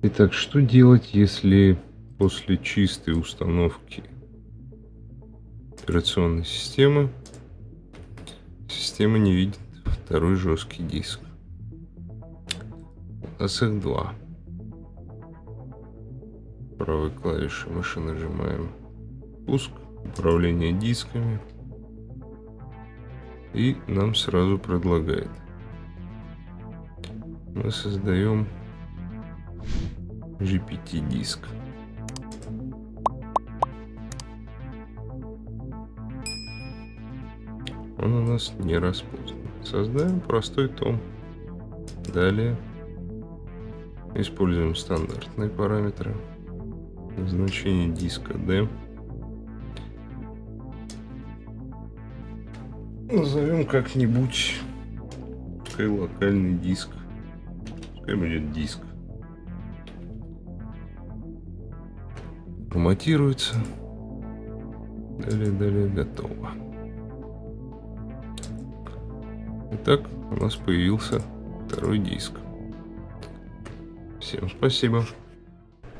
Итак, что делать, если после чистой установки операционной системы система не видит второй жесткий диск? У нас два. Правой клавишей мыши нажимаем пуск, управление дисками. И нам сразу предлагает. Мы создаем GPT диск. Он у нас не распознан. Создаем простой том. Далее используем стандартные параметры. Значение диска D. Назовем как-нибудь пускай локальный диск. Пускай будет диск. Форматируется. Далее, далее, готово. Итак, у нас появился второй диск. Всем спасибо.